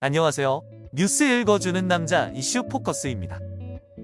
안녕하세요. 뉴스 읽어주는 남자 이슈 포커스입니다.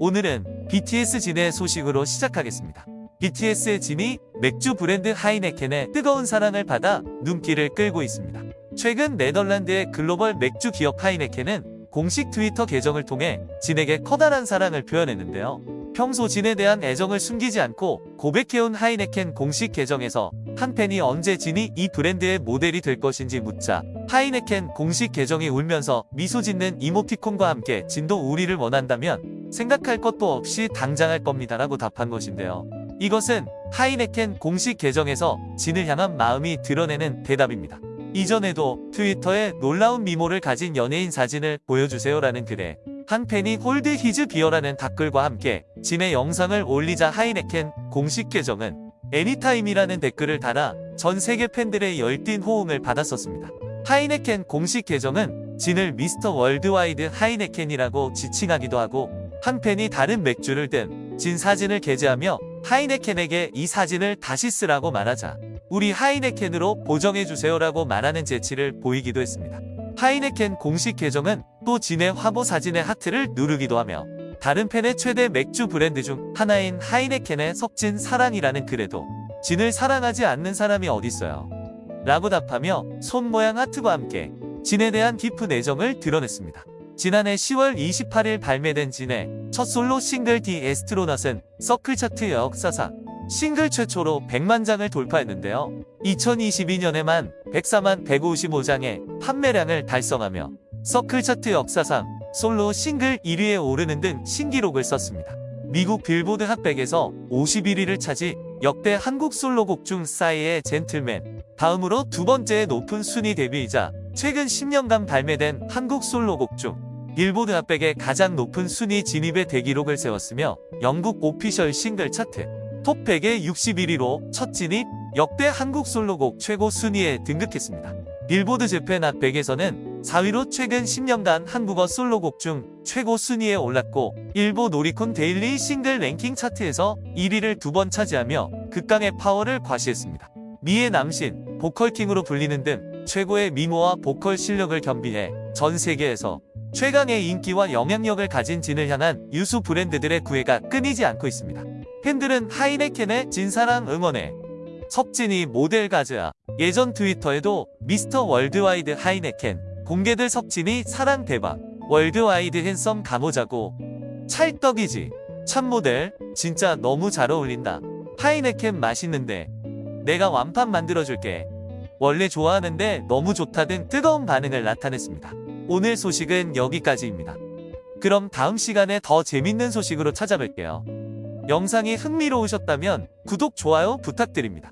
오늘은 BTS 진의 소식으로 시작하겠습니다. BTS의 진이 맥주 브랜드 하이네켄의 뜨거운 사랑을 받아 눈길을 끌고 있습니다. 최근 네덜란드의 글로벌 맥주 기업 하이네켄은 공식 트위터 계정을 통해 진에게 커다란 사랑을 표현했는데요. 평소 진에 대한 애정을 숨기지 않고 고백해온 하이네켄 공식 계정에서 한 팬이 언제 진이 이 브랜드의 모델이 될 것인지 묻자 하이네켄 공식 계정이 울면서 미소 짓는 이모티콘과 함께 진도 우리를 원한다면 생각할 것도 없이 당장 할 겁니다 라고 답한 것인데요. 이것은 하이네켄 공식 계정에서 진을 향한 마음이 드러내는 대답입니다. 이전에도 트위터에 놀라운 미모를 가진 연예인 사진을 보여주세요라는 글에 한 팬이 hold his beer라는 댓글과 함께 진의 영상을 올리자 하이네켄 공식 계정은 anytime이라는 댓글을 달아 전 세계 팬들의 열띤 호응을 받았었습니다. 하이네켄 공식 계정은 진을 Mr. Worldwide 하이네켄이라고 지칭하기도 하고 한 팬이 다른 맥주를 든 진 사진을 게재하며 하이네켄에게 이 사진을 다시 쓰라고 말하자 우리 하이네켄으로 보정해주세요라고 말하는 재치를 보이기도 했습니다. 하이네켄 공식 계정은 또 진의 화보 사진의 하트를 누르기도 하며 다른 팬의 최대 맥주 브랜드 중 하나인 하이네켄의 석진 사랑이라는 글에도 진을 사랑하지 않는 사람이 어딨어요. 라고 답하며 손 모양 하트와 함께 진에 대한 깊은 애정을 드러냈습니다. 지난해 10월 28일 발매된 진의 첫 솔로 싱글 The Astronaut은 서클 차트 역사상 싱글 최초로 100만 장을 돌파했는데요. 2022년에만 104만 155장의 판매량을 달성하며 서클 차트 역사상 솔로 싱글 1위에 오르는 등 신기록을 썼습니다. 미국 빌보드 핫백에서 51위를 차지 역대 한국 솔로곡 중 싸이의 젠틀맨 다음으로 두 번째 높은 순위 데뷔이자 최근 10년간 발매된 한국 솔로곡 중 빌보드 핫백의 가장 높은 순위 진입의 대기록을 세웠으며 영국 오피셜 싱글 차트 톱 100의 61위로 첫 진입 역대 한국 솔로곡 최고 순위에 등극했습니다. 빌보드 재팬 핫100에서는 4위로 최근 10년간 한국어 솔로곡 중 최고 순위에 올랐고 일본 오리콘 데일리 싱글 랭킹 차트에서 1위를 두 번 차지하며 극강의 파워를 과시했습니다. 미의 남신, 보컬킹으로 불리는 등 최고의 미모와 보컬 실력을 겸비해 전 세계에서 최강의 인기와 영향력을 가진 진을 향한 유수 브랜드들의 구애가 끊이지 않고 있습니다. 팬들은 하이네켄의 진사랑 응원해 석진이 모델 가즈아 예전 트위터에도 미스터 worldwide 하이네켄 공개들 석진이 사랑 대박 worldwide handsome 가보자고. 찰떡이지. 참 모델 진짜 너무 잘 어울린다. 하이네켄 맛있는데. 내가 완판 만들어줄게. 원래 좋아하는데 너무 좋다 등 뜨거운 반응을 나타냈습니다. 오늘 소식은 여기까지입니다. 그럼 다음 시간에 더 재밌는 소식으로 찾아뵐게요. 영상이 흥미로우셨다면 구독, 좋아요 부탁드립니다.